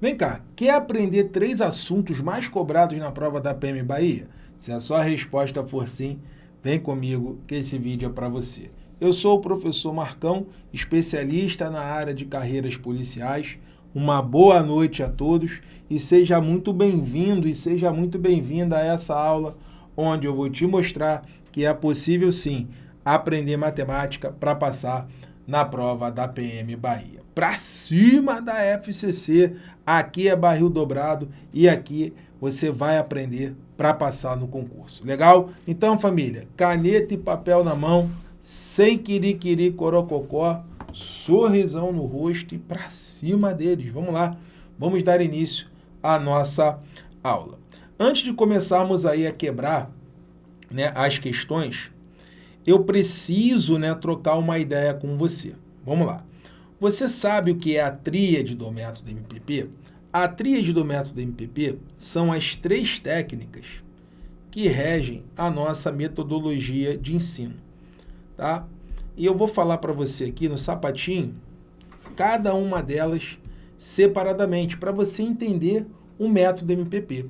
Vem cá, quer aprender três assuntos mais cobrados na prova da PM Bahia? Se a sua resposta for sim, vem comigo que esse vídeo é para você. Eu sou o professor Marcão, especialista na área de carreiras policiais. Uma boa noite a todos e seja muito bem-vindo e seja muito bem-vinda a essa aula onde eu vou te mostrar que é possível sim aprender matemática para passar na prova da PM Bahia. Para cima da FCC, aqui é barril dobrado e aqui você vai aprender para passar no concurso. Legal? Então, família, caneta e papel na mão, sem quiriquiri corococó, sorrisão no rosto e para cima deles. Vamos lá, vamos dar início à nossa aula. Antes de começarmos aí a quebrar né, as questões, eu preciso né, trocar uma ideia com você. Vamos lá. Você sabe o que é a tríade do método MPP? A tríade do método MPP são as três técnicas que regem a nossa metodologia de ensino. Tá? E eu vou falar para você aqui no sapatinho, cada uma delas separadamente, para você entender o método MPP.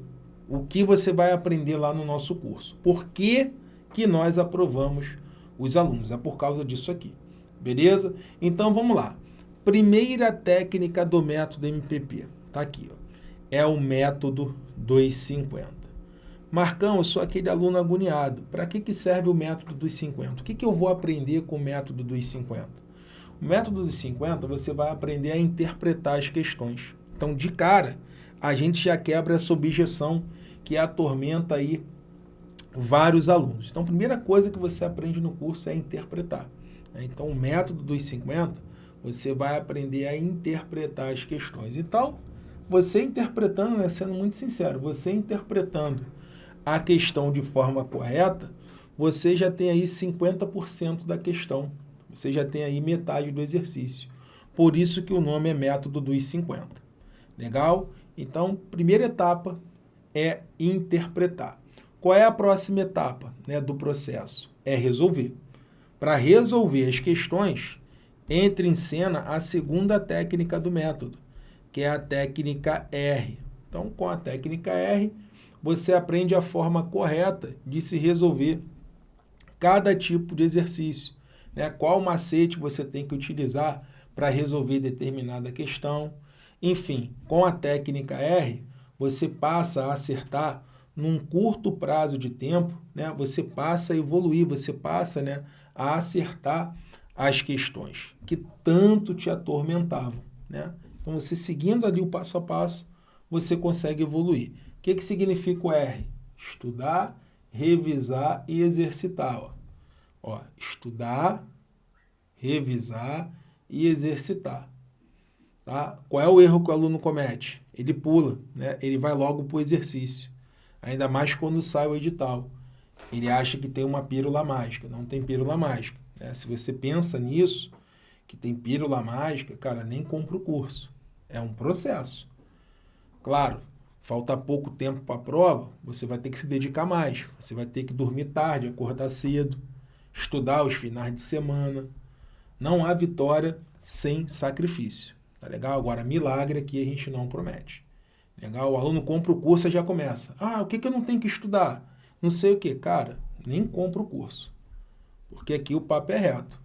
O que você vai aprender lá no nosso curso. Por que, que nós aprovamos os alunos? É por causa disso aqui. Beleza? Então vamos lá. Primeira técnica do método MPP. Tá aqui, ó. É o método 250. Marcão, eu sou aquele aluno agoniado. Para que, que serve o método dos 50? O que, que eu vou aprender com o método dos 50? O método dos 50, você vai aprender a interpretar as questões. Então, de cara, a gente já quebra essa objeção que atormenta aí vários alunos. Então, a primeira coisa que você aprende no curso é interpretar. Né? Então, o método dos 50, você vai aprender a interpretar as questões. Então, você interpretando, né, sendo muito sincero, você interpretando a questão de forma correta, você já tem aí 50% da questão. Você já tem aí metade do exercício. Por isso que o nome é método dos 50. Legal? Então, primeira etapa é interpretar. Qual é a próxima etapa né, do processo? É resolver. Para resolver as questões, entra em cena a segunda técnica do método, que é a técnica R. Então, com a técnica R, você aprende a forma correta de se resolver cada tipo de exercício. Né? Qual macete você tem que utilizar para resolver determinada questão. Enfim, com a técnica R, você passa a acertar num curto prazo de tempo, né, você passa a evoluir, você passa né, a acertar as questões que tanto te atormentavam. Né? Então, você seguindo ali o passo a passo, você consegue evoluir. O que, que significa o R? Estudar, revisar e exercitar. Ó. Ó, estudar, revisar e exercitar. Tá? Qual é o erro que o aluno comete? Ele pula, né? ele vai logo para o exercício ainda mais quando sai o edital. Ele acha que tem uma pílula mágica, não tem pílula mágica. Né? Se você pensa nisso, que tem pílula mágica, cara, nem compra o curso. É um processo. Claro, falta pouco tempo para a prova, você vai ter que se dedicar mais. Você vai ter que dormir tarde, acordar cedo, estudar os finais de semana. Não há vitória sem sacrifício. Tá legal? Agora, milagre aqui a gente não promete. Legal? O aluno compra o curso e já começa. Ah, o que, que eu não tenho que estudar? Não sei o que. Cara, nem compra o curso. Porque aqui o papo é reto.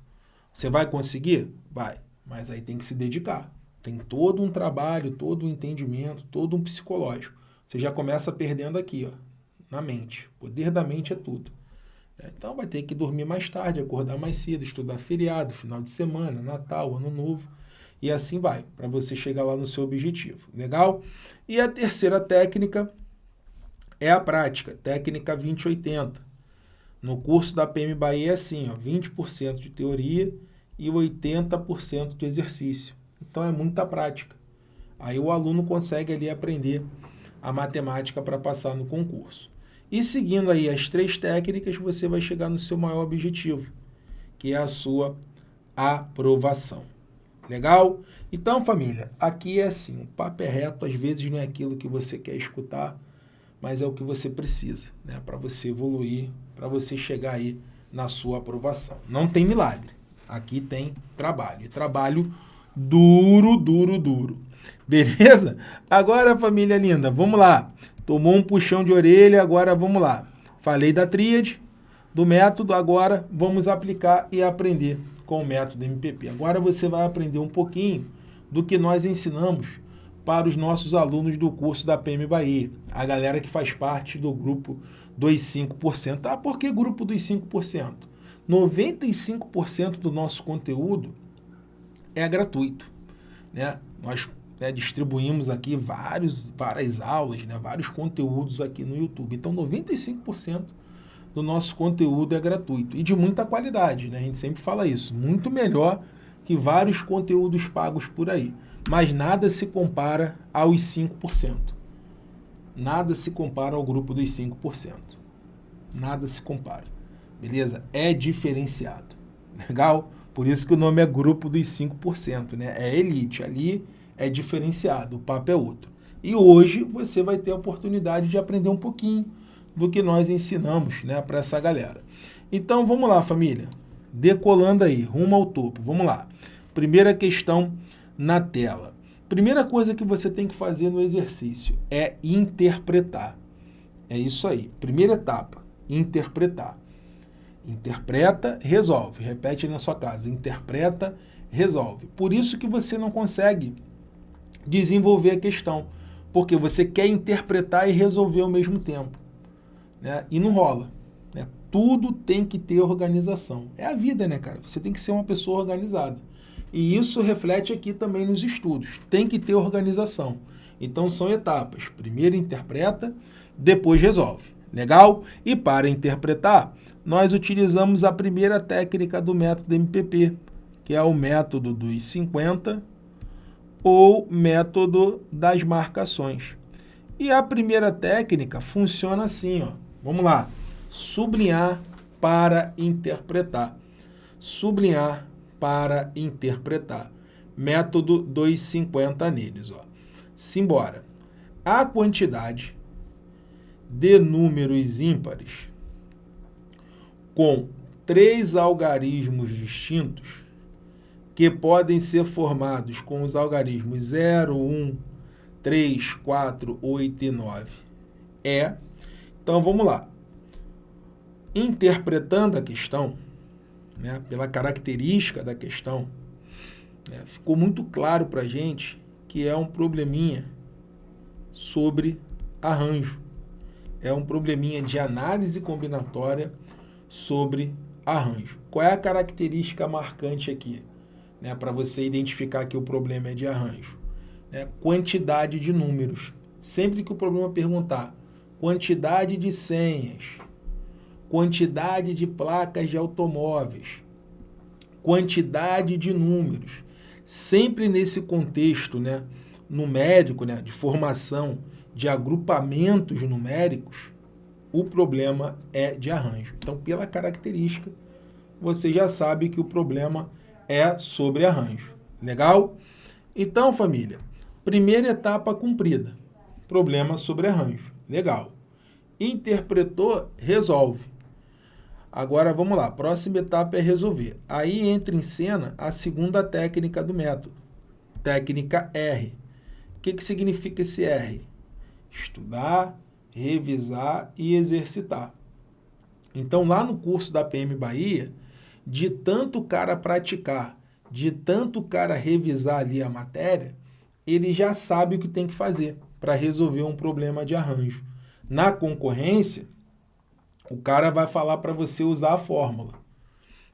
Você vai conseguir? Vai. Mas aí tem que se dedicar. Tem todo um trabalho, todo um entendimento, todo um psicológico. Você já começa perdendo aqui, ó, na mente. O poder da mente é tudo. Então vai ter que dormir mais tarde, acordar mais cedo, estudar feriado, final de semana, Natal, Ano Novo e assim vai, para você chegar lá no seu objetivo. Legal? E a terceira técnica é a prática, técnica 2080. No curso da PM Bahia é assim, ó, 20% de teoria e 80% de exercício. Então é muita prática. Aí o aluno consegue ali aprender a matemática para passar no concurso. E seguindo aí as três técnicas, você vai chegar no seu maior objetivo, que é a sua aprovação. Legal? Então, família, aqui é assim, o papo é reto, às vezes não é aquilo que você quer escutar, mas é o que você precisa, né? Para você evoluir, para você chegar aí na sua aprovação. Não tem milagre. Aqui tem trabalho. E trabalho duro, duro, duro. Beleza? Agora, família linda, vamos lá. Tomou um puxão de orelha, agora vamos lá. Falei da tríade, do método, agora vamos aplicar e aprender com o método MPP. Agora você vai aprender um pouquinho do que nós ensinamos para os nossos alunos do curso da PM Bahia, a galera que faz parte do grupo dos 5%. Ah, por que grupo dos 5%? 95% do nosso conteúdo é gratuito. Né? Nós né, distribuímos aqui vários, várias aulas, né, vários conteúdos aqui no YouTube. Então, 95% do nosso conteúdo é gratuito e de muita qualidade, né? A gente sempre fala isso, muito melhor que vários conteúdos pagos por aí. Mas nada se compara aos 5%. Nada se compara ao grupo dos 5%. Nada se compara. Beleza? É diferenciado. Legal? Por isso que o nome é grupo dos 5%, né? É elite. Ali é diferenciado, o papo é outro. E hoje você vai ter a oportunidade de aprender um pouquinho do que nós ensinamos né, para essa galera. Então vamos lá, família. Decolando aí, rumo ao topo. Vamos lá. Primeira questão na tela. Primeira coisa que você tem que fazer no exercício é interpretar. É isso aí. Primeira etapa, interpretar. Interpreta, resolve. Repete na sua casa. Interpreta, resolve. Por isso que você não consegue desenvolver a questão, porque você quer interpretar e resolver ao mesmo tempo né? E não rola. Né? Tudo tem que ter organização. É a vida, né, cara? Você tem que ser uma pessoa organizada. E isso reflete aqui também nos estudos. Tem que ter organização. Então são etapas. Primeiro interpreta, depois resolve. Legal? E para interpretar, nós utilizamos a primeira técnica do método MPP, que é o método dos 50 ou método das marcações. E a primeira técnica funciona assim, ó. Vamos lá. Sublinhar para interpretar. Sublinhar para interpretar. Método 250 neles. Ó. Simbora. A quantidade de números ímpares com três algarismos distintos que podem ser formados com os algarismos 0, 1, 3, 4, 8 e 9 é então vamos lá. Interpretando a questão, né, pela característica da questão, né, ficou muito claro para a gente que é um probleminha sobre arranjo. É um probleminha de análise combinatória sobre arranjo. Qual é a característica marcante aqui? Né, para você identificar que o problema é de arranjo. É quantidade de números. Sempre que o problema perguntar quantidade de senhas, quantidade de placas de automóveis, quantidade de números. Sempre nesse contexto né, numérico, né, de formação de agrupamentos numéricos, o problema é de arranjo. Então, pela característica, você já sabe que o problema é sobre arranjo. Legal? Então, família, primeira etapa cumprida. Problema sobre arranjo. Legal. Interpretou, resolve. Agora vamos lá, próxima etapa é resolver. Aí entra em cena a segunda técnica do método, técnica R. O que, que significa esse R? Estudar, revisar e exercitar. Então, lá no curso da PM Bahia, de tanto o cara praticar, de tanto o cara revisar ali a matéria, ele já sabe o que tem que fazer para resolver um problema de arranjo. Na concorrência, o cara vai falar para você usar a fórmula.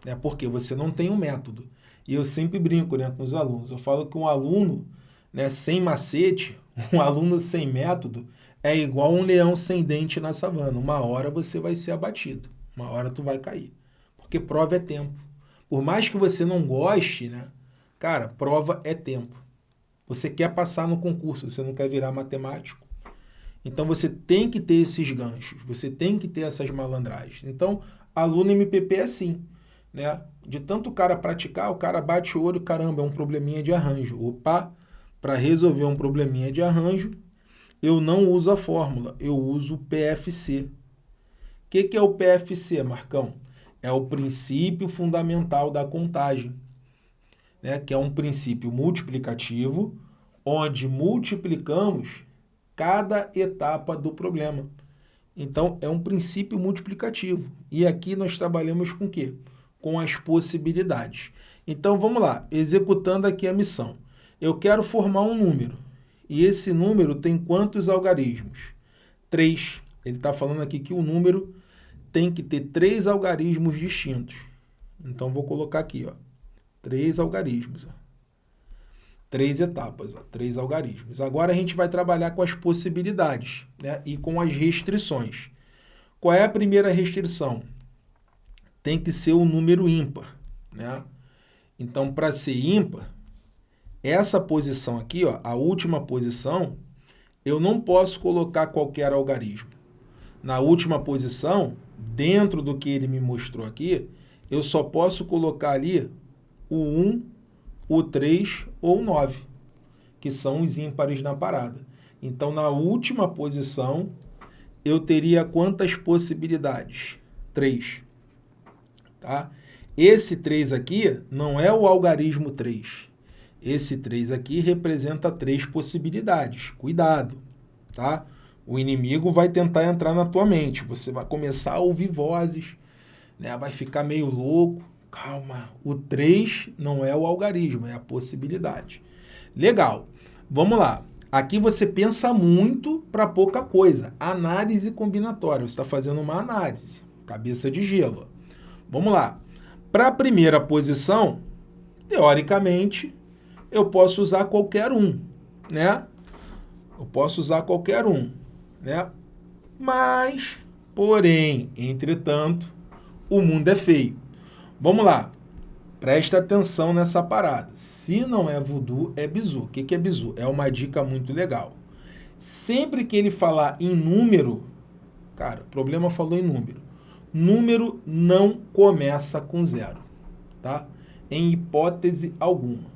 Né? Porque você não tem um método. E eu sempre brinco né, com os alunos. Eu falo que um aluno né, sem macete, um aluno sem método, é igual um leão sem dente na savana. Uma hora você vai ser abatido. Uma hora tu vai cair. Porque prova é tempo. Por mais que você não goste, né? Cara, prova é tempo. Você quer passar no concurso, você não quer virar matemático. Então você tem que ter esses ganchos, você tem que ter essas malandragens. Então, aluno MPP é assim, né? De tanto cara praticar, o cara bate o olho, caramba, é um probleminha de arranjo. Opa, para resolver um probleminha de arranjo, eu não uso a fórmula, eu uso o PFC. O que, que é o PFC, Marcão? É o princípio fundamental da contagem né, que é um princípio multiplicativo onde multiplicamos cada etapa do problema. Então, é um princípio multiplicativo. E aqui nós trabalhamos com o quê? Com as possibilidades. Então, vamos lá, executando aqui a missão. Eu quero formar um número. E esse número tem quantos algarismos? Três. Ele está falando aqui que o número tem que ter três algarismos distintos. Então, vou colocar aqui, ó, três algarismos. Ó. Três etapas, ó, três algarismos. Agora a gente vai trabalhar com as possibilidades né, e com as restrições. Qual é a primeira restrição? Tem que ser o número ímpar. Né? Então, para ser ímpar, essa posição aqui, ó, a última posição, eu não posso colocar qualquer algarismo. Na última posição, dentro do que ele me mostrou aqui, eu só posso colocar ali o 1, o 3 ou o 9, que são os ímpares na parada. Então, na última posição, eu teria quantas possibilidades? 3. Tá? Esse 3 aqui não é o algarismo 3. Esse 3 aqui representa três possibilidades. Cuidado, tá? O inimigo vai tentar entrar na tua mente. Você vai começar a ouvir vozes, né? vai ficar meio louco. Calma, o 3 não é o algarismo, é a possibilidade. Legal, vamos lá. Aqui você pensa muito para pouca coisa. Análise combinatória, você está fazendo uma análise, cabeça de gelo. Vamos lá. Para a primeira posição, teoricamente, eu posso usar qualquer um, né? Eu posso usar qualquer um né? Mas, porém, entretanto, o mundo é feio. Vamos lá. Presta atenção nessa parada. Se não é voodoo, é bizu. O que é bizu? É uma dica muito legal. Sempre que ele falar em número, cara, o problema falou em número. Número não começa com zero, tá? Em hipótese alguma.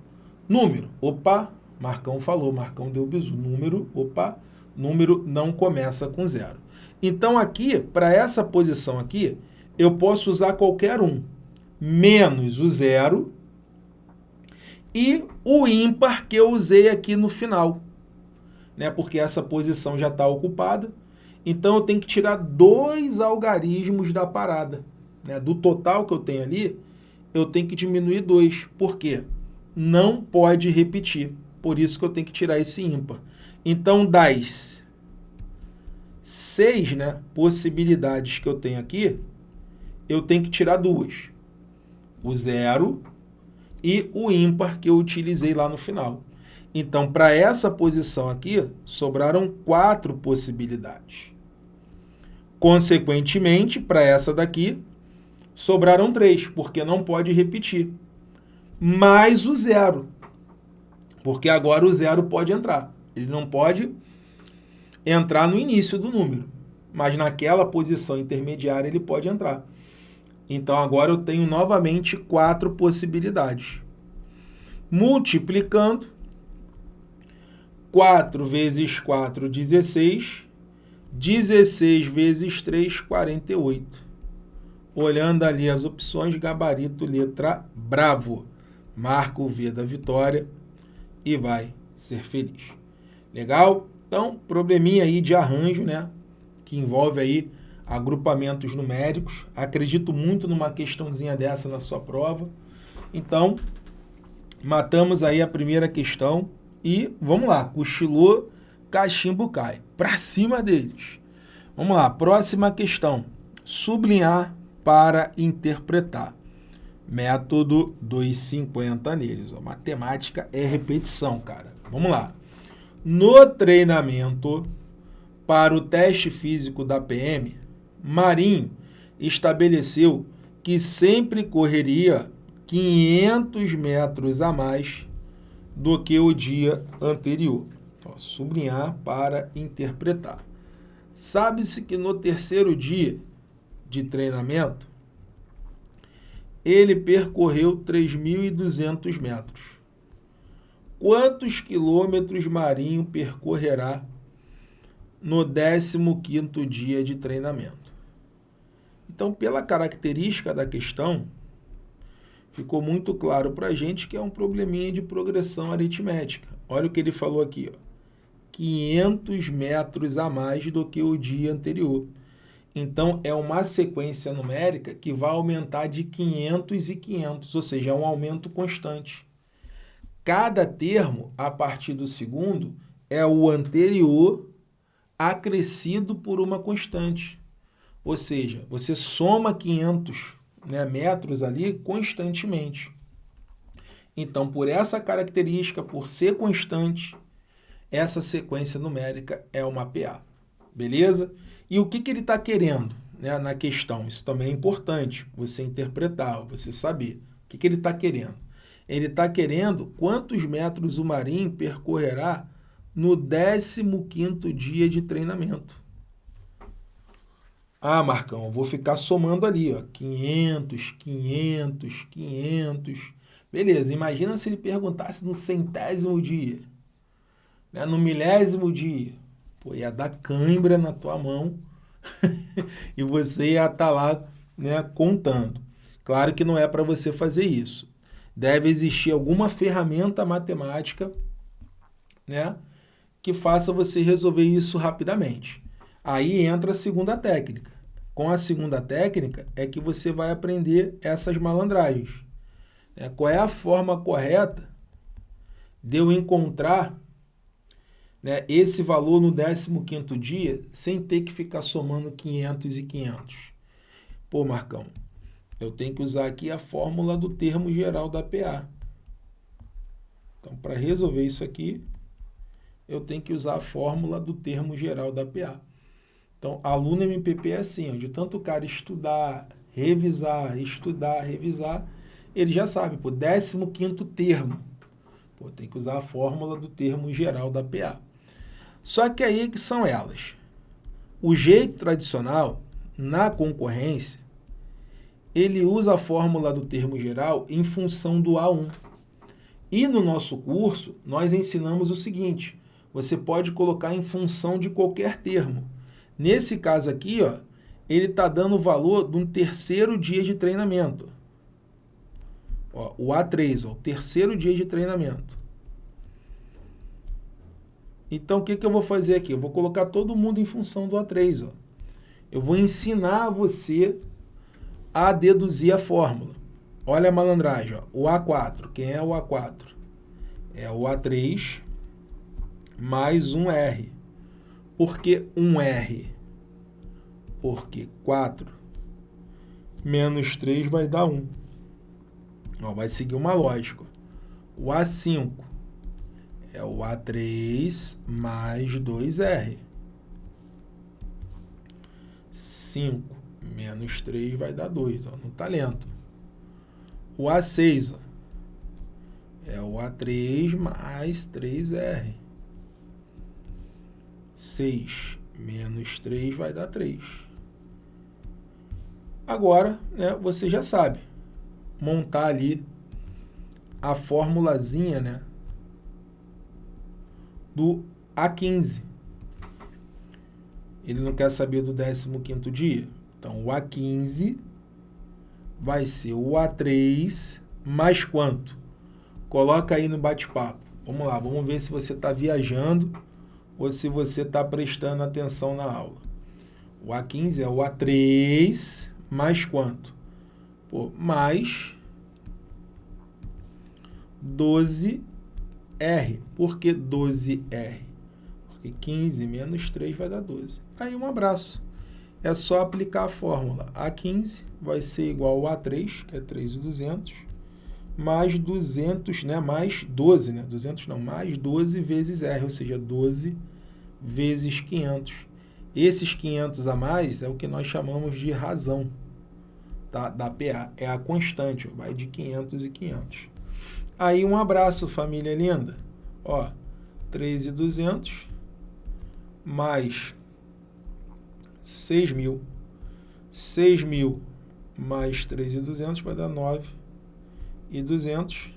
Número, opa, Marcão falou, Marcão deu bizu. Número, opa, número não começa com zero. Então aqui, para essa posição aqui, eu posso usar qualquer um, menos o zero e o ímpar que eu usei aqui no final, né? porque essa posição já está ocupada. Então eu tenho que tirar dois algarismos da parada. Né? Do total que eu tenho ali, eu tenho que diminuir dois. Por quê? Não pode repetir. Por isso que eu tenho que tirar esse ímpar. Então, das seis né, possibilidades que eu tenho aqui, eu tenho que tirar duas. O zero e o ímpar que eu utilizei lá no final. Então, para essa posição aqui, sobraram quatro possibilidades. Consequentemente, para essa daqui, sobraram três, porque não pode repetir. Mais o zero, porque agora o zero pode entrar. Ele não pode entrar no início do número, mas naquela posição intermediária ele pode entrar. Então agora eu tenho novamente quatro possibilidades. Multiplicando, 4 vezes 4, 16. 16 vezes 3, 48. Olhando ali as opções, gabarito, letra bravo. Marca o V da vitória e vai ser feliz. Legal? Então, probleminha aí de arranjo, né? Que envolve aí agrupamentos numéricos. Acredito muito numa questãozinha dessa na sua prova. Então, matamos aí a primeira questão e vamos lá, cochilou, cachimbo cai. Para cima deles. Vamos lá, próxima questão. Sublinhar para interpretar. Método 250 neles. Ó, matemática é repetição, cara. Vamos lá. No treinamento para o teste físico da PM, Marinho estabeleceu que sempre correria 500 metros a mais do que o dia anterior. Ó, sublinhar para interpretar. Sabe-se que no terceiro dia de treinamento, ele percorreu 3.200 metros quantos quilômetros Marinho percorrerá no 15º dia de treinamento. Então, pela característica da questão, ficou muito claro para a gente que é um probleminha de progressão aritmética. olha o que ele falou aqui, ó, 500 metros a mais do que o dia anterior. Então, é uma sequência numérica que vai aumentar de 500 e 500, ou seja, é um aumento constante. Cada termo, a partir do segundo, é o anterior acrescido por uma constante. Ou seja, você soma 500 né, metros ali constantemente. Então, por essa característica, por ser constante, essa sequência numérica é uma PA. Beleza? E o que, que ele está querendo né, na questão? Isso também é importante, você interpretar, você saber. O que, que ele está querendo? Ele está querendo quantos metros o marinho percorrerá no 15º dia de treinamento. Ah, Marcão, vou ficar somando ali, ó, 500, 500, 500. Beleza, imagina se ele perguntasse no centésimo dia, né, no milésimo dia. Pô, ia dar cãibra na tua mão e você ia estar tá lá né, contando. Claro que não é para você fazer isso. Deve existir alguma ferramenta matemática né, que faça você resolver isso rapidamente. Aí entra a segunda técnica. Com a segunda técnica é que você vai aprender essas malandragens. Né? Qual é a forma correta de eu encontrar né, esse valor no 15º dia sem ter que ficar somando 500 e 500. Pô, Marcão, eu tenho que usar aqui a fórmula do termo geral da PA. Então, para resolver isso aqui, eu tenho que usar a fórmula do termo geral da PA. Então, aluno MPP é assim, ó, de tanto o cara estudar, revisar, estudar, revisar, ele já sabe, pô, 15º termo. Pô, tem que usar a fórmula do termo geral da PA. Só que aí que são elas. O jeito tradicional, na concorrência, ele usa a fórmula do termo geral em função do A1. E no nosso curso, nós ensinamos o seguinte, você pode colocar em função de qualquer termo. Nesse caso aqui, ó, ele está dando o valor de um terceiro dia de treinamento. Ó, o A3, ó, o terceiro dia de treinamento. Então, o que, que eu vou fazer aqui? Eu vou colocar todo mundo em função do A3. Ó. Eu vou ensinar você a deduzir a fórmula. Olha a malandragem. Ó. O A4. Quem é o A4? É o A3 mais um R. Por que um R? Porque 4 menos 3 vai dar 1. Ó, vai seguir uma lógica. O A5 é o A3 mais 2R. 5 menos 3 vai dar 2, ó, no talento. O A6 ó, é o A3 mais 3R. 6 menos 3 vai dar 3. Agora, né, você já sabe montar ali a formulazinha, né, do A15. Ele não quer saber do 15º dia. Então, o A15 vai ser o A3 mais quanto? Coloca aí no bate-papo. Vamos lá, vamos ver se você está viajando ou se você está prestando atenção na aula. O A15 é o A3 mais quanto? Pô, mais 12 R. Por que 12R? Porque 15 menos 3 vai dar 12. Aí um abraço. É só aplicar a fórmula. A15 vai ser igual ao A3, que é 3,200, mais 200, né? Mais 12, né? 200 não, mais 12 vezes R, ou seja, 12 vezes 500. Esses 500 a mais é o que nós chamamos de razão tá? da PA. É a constante, vai de 500 e 500. Aí um abraço, família linda. Ó, 3,200 mais 6 mil. 6 mil mais 3,200 vai dar 9,200,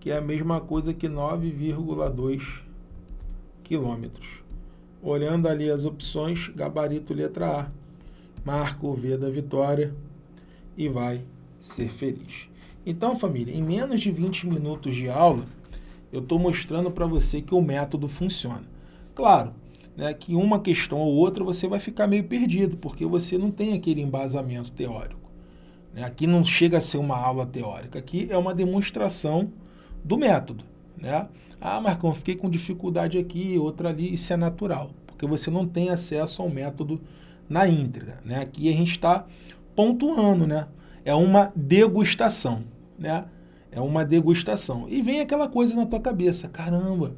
que é a mesma coisa que 9,2 quilômetros. Olhando ali as opções, gabarito letra A, marca o V da vitória e vai ser feliz. Então, família, em menos de 20 minutos de aula, eu estou mostrando para você que o método funciona. Claro, né, que uma questão ou outra você vai ficar meio perdido, porque você não tem aquele embasamento teórico. Né? Aqui não chega a ser uma aula teórica, aqui é uma demonstração do método. Né? Ah, Marcão, fiquei com dificuldade aqui, outra ali, isso é natural, porque você não tem acesso ao método na íntegra. Né? Aqui a gente está pontuando, né? é uma degustação. Né? É uma degustação. E vem aquela coisa na tua cabeça, caramba,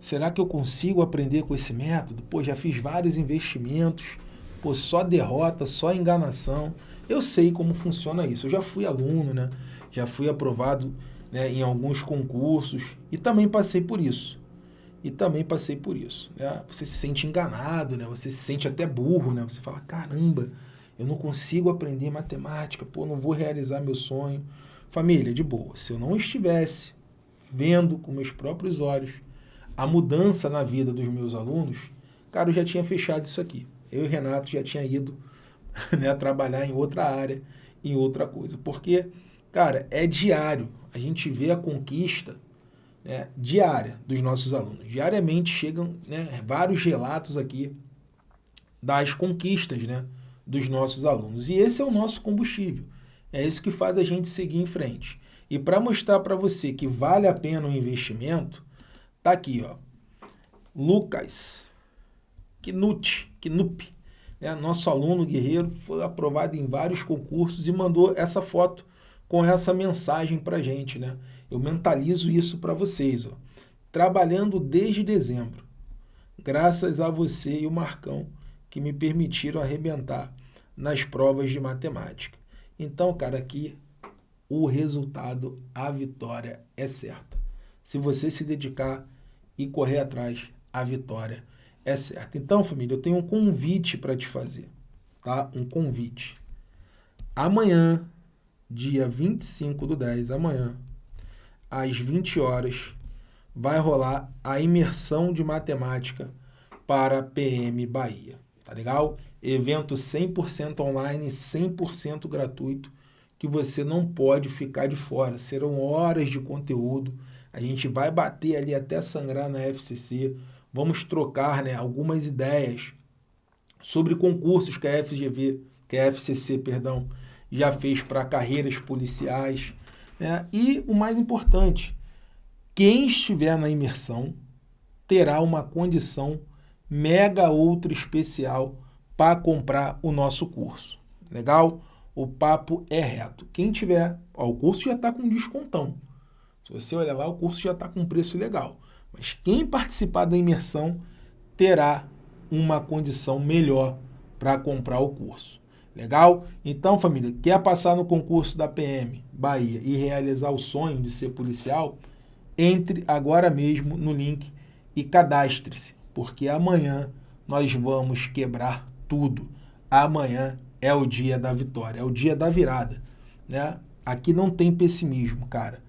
Será que eu consigo aprender com esse método? Pô, já fiz vários investimentos, pô, só derrota, só enganação. Eu sei como funciona isso. Eu já fui aluno, né? Já fui aprovado né, em alguns concursos e também passei por isso. E também passei por isso. Né? Você se sente enganado, né? Você se sente até burro, né? Você fala, caramba, eu não consigo aprender matemática, pô, não vou realizar meu sonho. Família, de boa, se eu não estivesse vendo com meus próprios olhos a mudança na vida dos meus alunos, cara, eu já tinha fechado isso aqui. Eu e Renato já tinha ido né, trabalhar em outra área, em outra coisa. Porque, cara, é diário. A gente vê a conquista né, diária dos nossos alunos. Diariamente chegam né, vários relatos aqui das conquistas né, dos nossos alunos. E esse é o nosso combustível. É isso que faz a gente seguir em frente. E para mostrar para você que vale a pena o investimento, Tá aqui, ó. Lucas Knut, Knup, né? nosso aluno guerreiro, foi aprovado em vários concursos e mandou essa foto com essa mensagem para gente. Né? Eu mentalizo isso para vocês. Ó. Trabalhando desde dezembro, graças a você e o Marcão, que me permitiram arrebentar nas provas de matemática. Então, cara, aqui o resultado, a vitória é certa. Se você se dedicar e correr atrás, a vitória é certa. Então, família, eu tenho um convite para te fazer, tá? Um convite. Amanhã, dia 25 do 10, amanhã, às 20 horas, vai rolar a imersão de matemática para PM Bahia, tá legal? Evento 100% online, 100% gratuito, que você não pode ficar de fora. Serão horas de conteúdo, a gente vai bater ali até sangrar na FCC, vamos trocar né, algumas ideias sobre concursos que a FGV, que a FCC, perdão, já fez para carreiras policiais. Né? E o mais importante, quem estiver na imersão terá uma condição mega ultra especial para comprar o nosso curso. Legal? O papo é reto. Quem tiver, ó, o curso já está com descontão. Se você olhar lá, o curso já está com preço legal. Mas quem participar da imersão terá uma condição melhor para comprar o curso. Legal? Então, família, quer passar no concurso da PM Bahia e realizar o sonho de ser policial? Entre agora mesmo no link e cadastre-se, porque amanhã nós vamos quebrar tudo. Amanhã é o dia da vitória, é o dia da virada. Né? Aqui não tem pessimismo, cara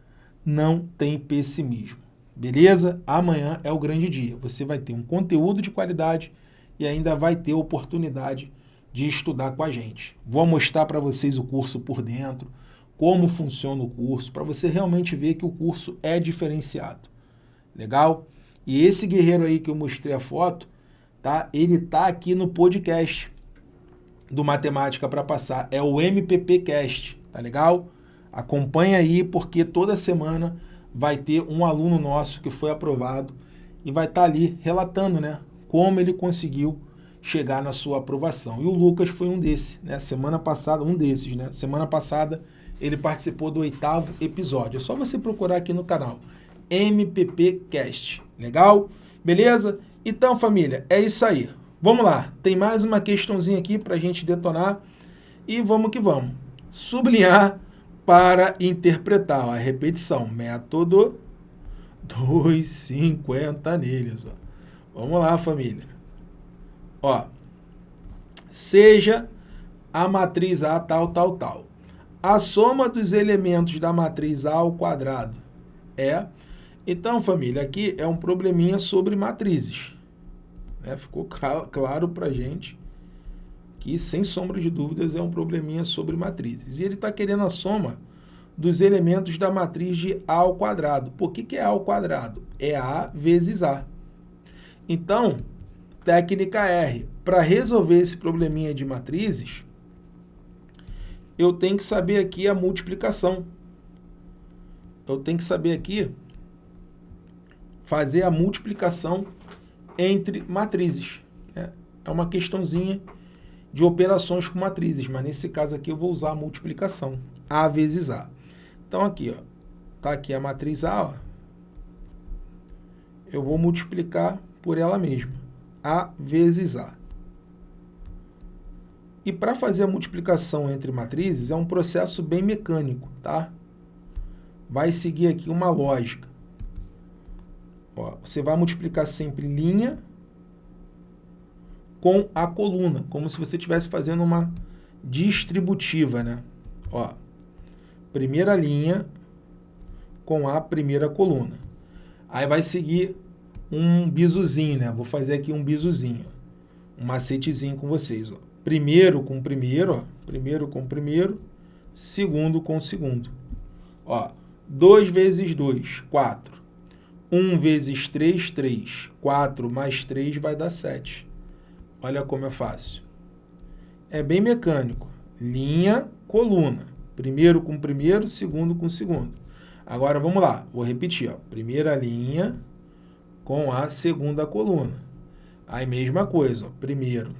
não tem pessimismo. Beleza? Amanhã é o grande dia. Você vai ter um conteúdo de qualidade e ainda vai ter oportunidade de estudar com a gente. Vou mostrar para vocês o curso por dentro, como funciona o curso, para você realmente ver que o curso é diferenciado. Legal? E esse guerreiro aí que eu mostrei a foto, tá? Ele tá aqui no podcast do Matemática para Passar. É o MPP Cast, tá legal? Acompanhe aí, porque toda semana vai ter um aluno nosso que foi aprovado e vai estar tá ali relatando né, como ele conseguiu chegar na sua aprovação. E o Lucas foi um desses, né? Semana passada, um desses, né? Semana passada ele participou do oitavo episódio. É só você procurar aqui no canal MPP Cast. Legal? Beleza? Então, família, é isso aí. Vamos lá. Tem mais uma questãozinha aqui para a gente detonar. E vamos que vamos. Sublinhar para interpretar a repetição. Método 250 neles. Ó. Vamos lá, família. Ó, seja a matriz A tal, tal, tal. A soma dos elementos da matriz A ao quadrado é... Então, família, aqui é um probleminha sobre matrizes. Né? Ficou claro para gente que, sem sombra de dúvidas, é um probleminha sobre matrizes. E ele está querendo a soma dos elementos da matriz de A ao quadrado. Por que, que é A ao quadrado? É A vezes A. Então, técnica R. Para resolver esse probleminha de matrizes, eu tenho que saber aqui a multiplicação. Eu tenho que saber aqui fazer a multiplicação entre matrizes. É, é uma questãozinha de operações com matrizes, mas nesse caso aqui eu vou usar a multiplicação, A vezes A. Então aqui, ó, tá aqui a matriz A, ó, eu vou multiplicar por ela mesma, A vezes A. E para fazer a multiplicação entre matrizes é um processo bem mecânico, tá? Vai seguir aqui uma lógica. Ó, você vai multiplicar sempre linha com a coluna, como se você estivesse fazendo uma distributiva, né? Ó, primeira linha com a primeira coluna. Aí vai seguir um bizuzinho, né? Vou fazer aqui um bizuzinho, um macetezinho com vocês, ó. Primeiro com primeiro, ó. Primeiro com primeiro, segundo com segundo. Ó, 2 vezes 2, 4. 1 vezes 3, 3. 4 mais 3 vai dar 7. Olha como é fácil. É bem mecânico. Linha, coluna. Primeiro com primeiro, segundo com segundo. Agora vamos lá, vou repetir. Ó. Primeira linha com a segunda coluna. Aí mesma coisa, ó. primeiro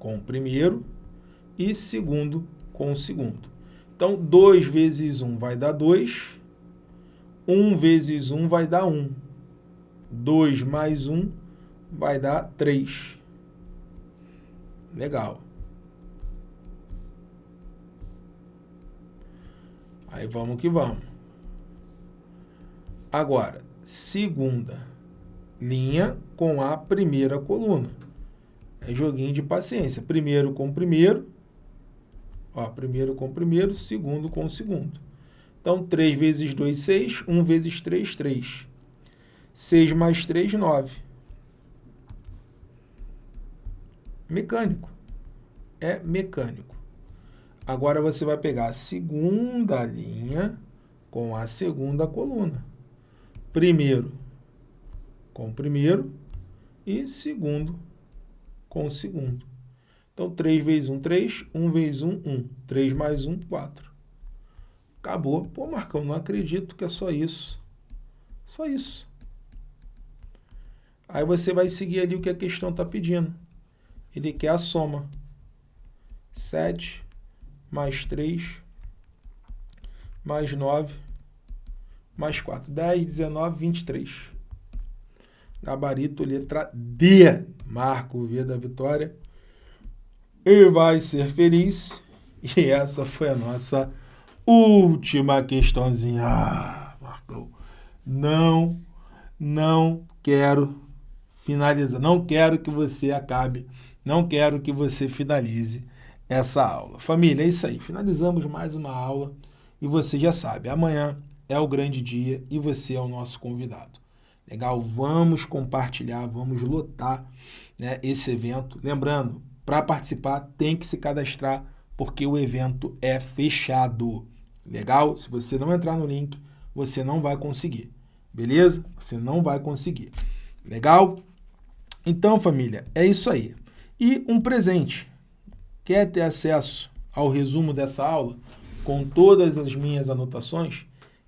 com o primeiro e segundo com o segundo. Então, 2 vezes 1 um vai dar 2. 1 um vezes 1 um vai dar 1. Um. 2 mais 1 um vai dar 3. Legal. Aí vamos que vamos. Agora, segunda linha com a primeira coluna. É joguinho de paciência. Primeiro com primeiro. Ó, primeiro com primeiro, segundo com segundo. Então, 3 vezes 2, 6. 1 vezes 3, 3. 6 mais 3, 9. Mecânico. É mecânico. Agora você vai pegar a segunda linha com a segunda coluna. Primeiro com o primeiro e segundo com o segundo. Então, 3 vezes 1, 3. 1 vezes 1, 1. 3 mais 1, 4. Acabou. Pô, Marcão, não acredito que é só isso. Só isso. Aí você vai seguir ali o que a questão está pedindo. Ele quer a soma. 7 mais 3 mais 9 mais 4. 10, 19, 23. Gabarito, letra D. Marco V da vitória. E vai ser feliz. E essa foi a nossa última questãozinha. Ah, Marcão. Não, não quero finalizar. Não quero que você acabe. Não quero que você finalize essa aula. Família, é isso aí. Finalizamos mais uma aula. E você já sabe, amanhã é o grande dia e você é o nosso convidado. Legal? Vamos compartilhar, vamos lotar né, esse evento. Lembrando, para participar tem que se cadastrar porque o evento é fechado. Legal? Se você não entrar no link, você não vai conseguir. Beleza? Você não vai conseguir. Legal? Então, família, é isso aí. E um presente. Quer ter acesso ao resumo dessa aula com todas as minhas anotações?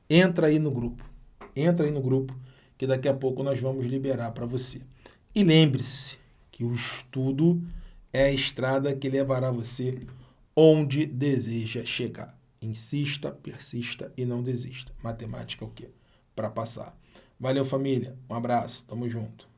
Entra aí no grupo. Entra aí no grupo que daqui a pouco nós vamos liberar para você. E lembre-se que o estudo é a estrada que levará você onde deseja chegar. Insista, persista e não desista. Matemática é o quê? Para passar. Valeu, família. Um abraço. Tamo junto.